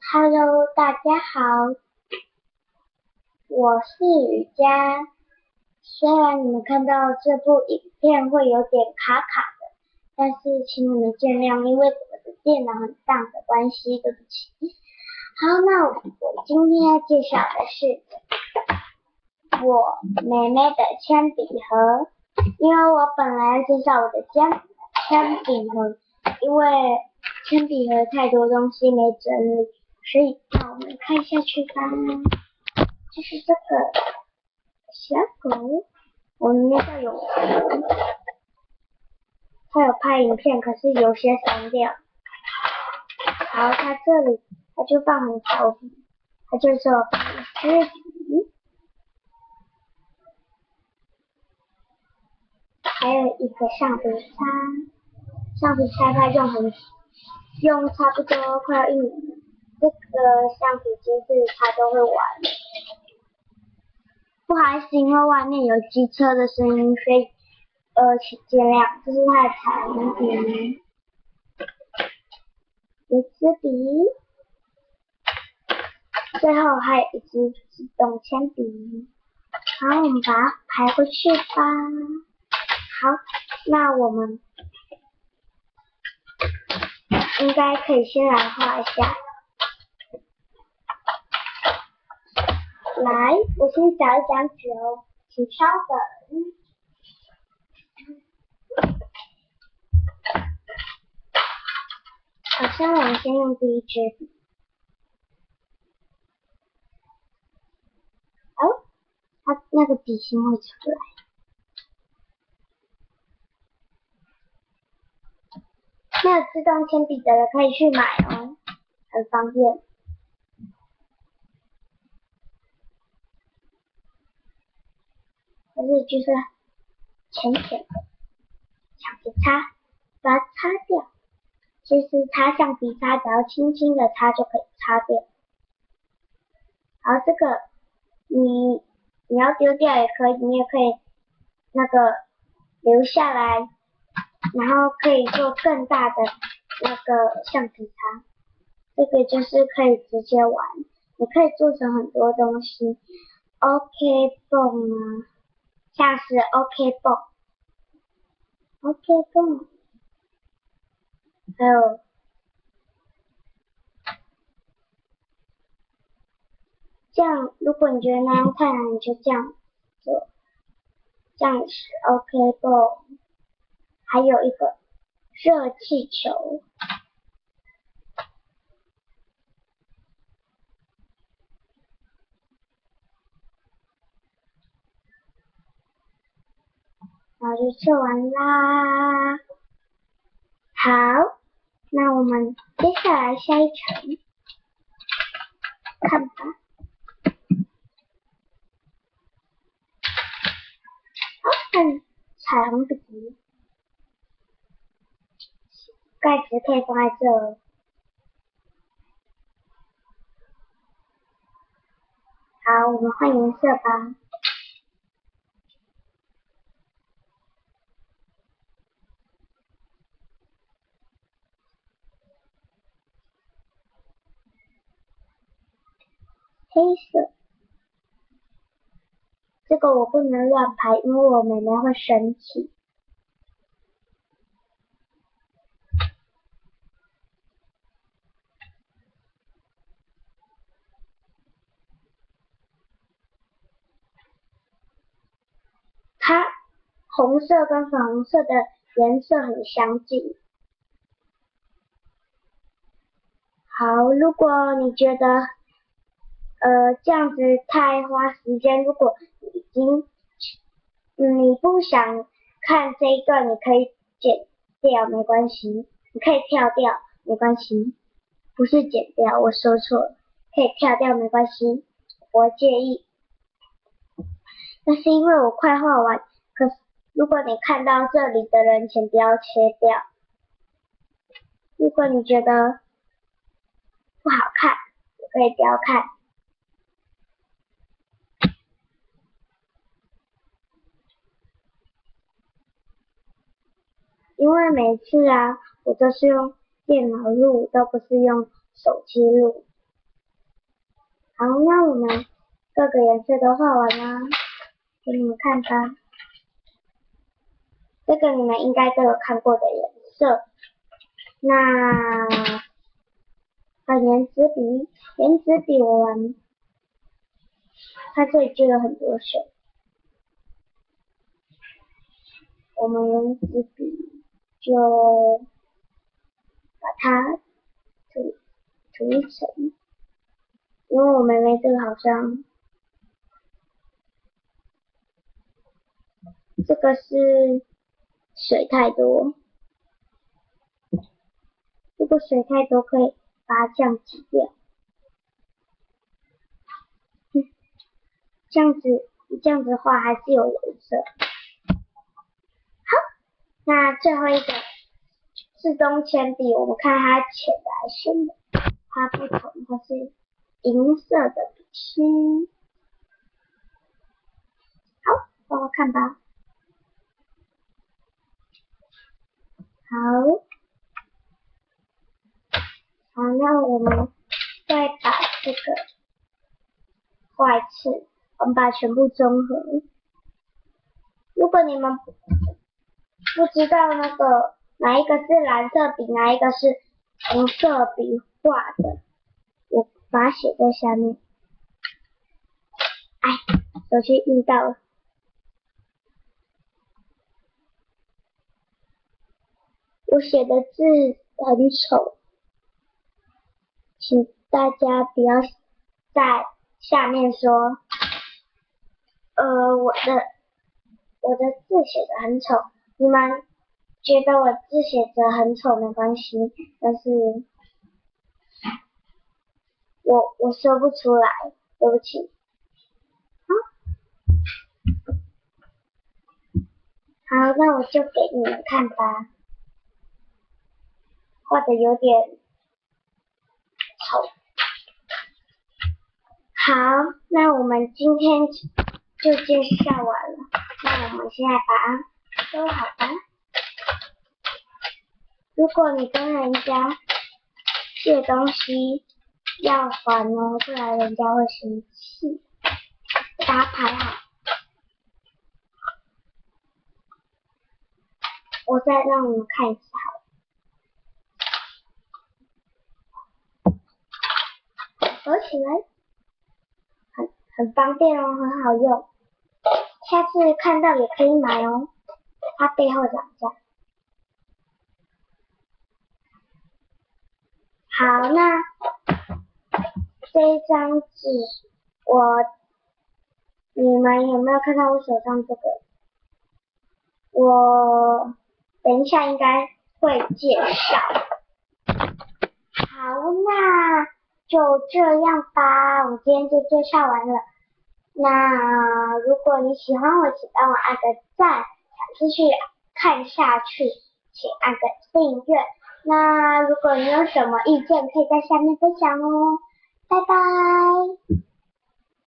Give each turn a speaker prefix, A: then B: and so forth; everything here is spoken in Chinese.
A: Hello，大家好，我是雨佳。虽然你们看到这部影片会有点卡卡的，但是请你们见谅，因为我的电脑很大的关系，对不起。好，那我今天要介绍的是我妹妹的铅笔盒，因为我本来要介绍我的铅铅笔盒，因为铅笔盒太多东西没整理，所以让我们看下去吧。就是这个小狗，我们那个有，它有拍影片，可是有些删掉。好，它这里它就放很少笔，它就是有支笔，还有一个橡皮擦，橡皮擦它用很用差不多快要一年，这个橡皮筋是它都会玩。不好意思，因为外面有机车的声音，所以呃请见谅。这是它的彩虹笔，有支笔，最后还有一支自动铅笔。好，我们把它排回去吧。好，那我们。应该可以先来画一下。来，我先找一张纸哦，请稍等。好，像我们先用第一支笔。哦，它那个笔芯会出来。没有自动铅笔的可以去买哦，很方便。可是就是浅浅的橡皮擦，把它擦掉。其实擦橡皮擦只要轻轻的擦就可以擦掉。然后，这个你你要丢掉也可以，你也可以那个留下来。然后可以做更大的那个橡皮擦，这个就是可以直接玩，你可以做成很多东西，OK 泵啊，像是 OK 泵，OK 泵，还有这样，如果你觉得那样太难，你就这样做，这样是 OK 泵。还有一个热气球，然后就测完啦。好，那我们接下来下一层，看吧。好，看彩虹笔。盖子可以放在这。好，我们换颜色吧。黑色。这个我不能乱拍，因为我妹妹会生气。它红色跟粉红色的颜色很相近。好，如果你觉得呃这样子太花时间，如果已经你不想看这一段，你可以剪掉，没关系，你可以跳掉，没关系，不是剪掉，我说错了，可以跳掉，没关系，我介意。那是因为我快画完，可是如果你看到这里的人，请不要切掉。如果你觉得不好看，也可以不要看。因为每次啊，我都是用电脑录，都不是用手机录。好，那我们各个颜色都画完了，给你们看吧。这个你们应该都有看过的颜色。那啊颜值笔，颜值笔我玩，它这里就有很多水。我们颜值笔就把它涂涂一层，因为我妹妹这个好像，这个是水太多。如果水太多，可以把它降级掉。这样子，这样子画还是有颜色。最后一个适中铅笔，我们看它浅的还是深的？它不同，它是银色的笔芯。好，帮我看吧。好。好，那我们再把这个画一次，我们把全部综合。如果你们不知道那个哪一个是蓝色笔，哪一个是红色笔画的，我把它写在下面。哎，手机印到了，我写的字很丑。请大家不要在下面说，呃，我的我的字写的很丑，你们觉得我字写的很丑没关系，但是我我说不出来，对不起。好，那我就给你们看吧，画的有点。丑，好，那我们今天就介绍完了。那我们现在把都好吧。如果你跟人家借东西要还哦，不然人家会生气。打牌好，我再让你们看一下。合起来，很很方便哦，很好用。下次看到也可以买哦。他背后长这样。好，那这张纸，我你们有没有看到我手上这个？我等一下应该会介绍。好，那。就这样吧，我今天就介绍完了。那如果你喜欢我，请帮我按个赞，继续看下去，请按个订阅。那如果你有什么意见，可以在下面分享哦。拜拜。